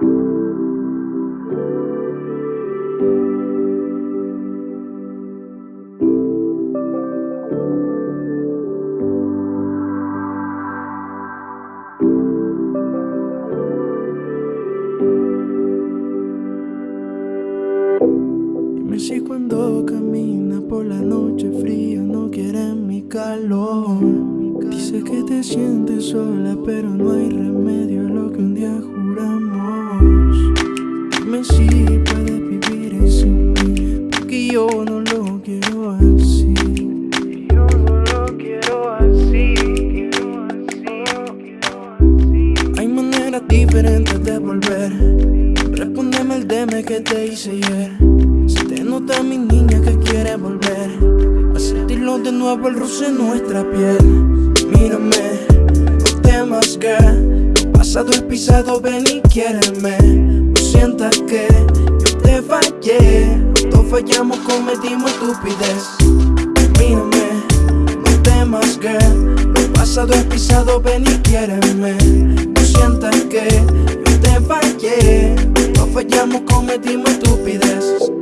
Dime si cuando camina por la noche fría no quieres mi calor. Dice que te sientes sola, pero no hay remedio a lo que un día maneras diferentes de volver. Respóndeme el DM que te hice ayer. Se te nota mi niña que quiere volver a sentirlo de nuevo el roce en nuestra piel. Mírame, no temas que pasado es pisado, ven y quiéreme. No sientas que yo te fallé, los dos fallamos, cometimos estupidez. Mírame, no temas que lo pasado es pisado, ven y quiéreme. No sientas que yo te fallé, dos fallamos, cometimos estupidez.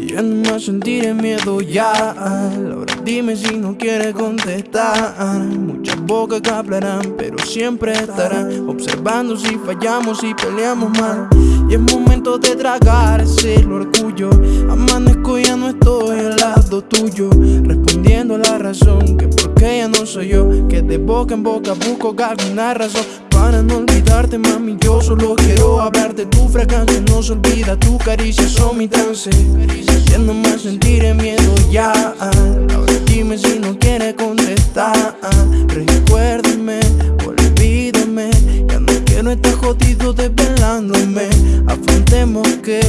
Y ya no más sentiré miedo ya. Ahora dime si no quieres contestar. Muchas bocas que hablarán pero siempre estarán. Observando si fallamos y peleamos mal. Y es momento de tragar ese orgullo. Amanezco y ya no estoy al lado tuyo. Respondiendo a la razón que porque ya no soy yo Que de boca en boca busco alguna razón. Para no olvidarte, mami, yo solo quiero hablarte. Tu fragancia no se olvida, tu caricia son mi trance. Ya no más sentiré miedo ya. Ahora dime si no quieres contestar. Recuérdame, olvídame. Ya no quiero estar jodido desvelándome. Afrontemos que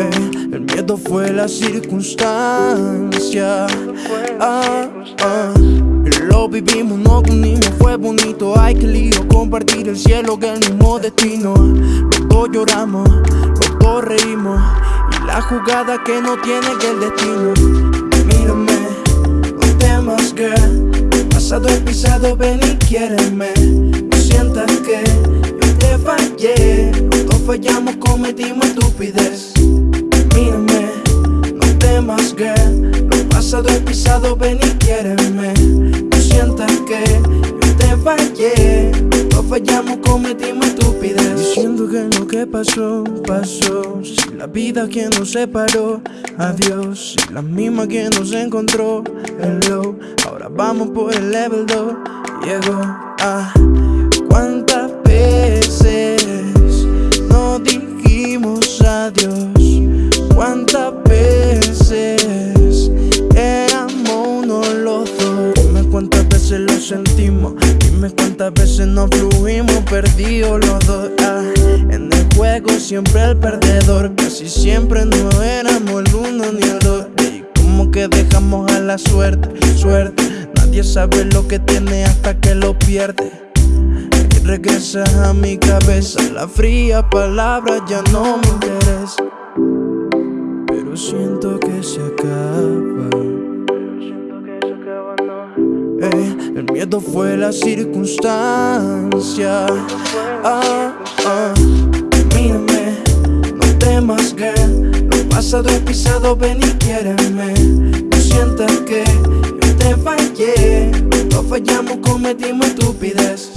el miedo fue la circunstancia. Ah, ah. Lo vivimos, no unimos, fue bonito. Ay, qué lío compartir el cielo que el mismo destino. Los lloramos, los reímos. Y la jugada que no tiene que el destino. Mírame, no temas, girl. El pasado es pisado, ven y quiéreme. No sientas que yo te fallé. Los fallamos, cometimos estupidez. Lo pasado es pisado, ven y quiéreme. No sientas que yo te fallé. No fallamos, cometimos estupidez Diciendo que lo que pasó, pasó. Si la vida quien nos separó, adiós. Si la misma quien nos encontró, hello. Ahora vamos por el level 2 Llegó. A ¿Cuántas veces sentimos. Dime cuántas veces nos fluimos perdidos los dos. Ah, En el juego siempre el perdedor. Casi siempre no éramos el uno ni el dos. Y como que dejamos a la suerte, suerte. Nadie sabe lo que tiene hasta que lo pierde. Y regresas a mi cabeza. La fría palabra ya no me interesa. Pero siento que se acaba. Miedo fue la circunstancia. Ah, ah. Mírame, no temas, girl. Lo pasado es pisado, ven y quiéreme. No sientas que yo te fallé. No fallamos, cometimos estupidez.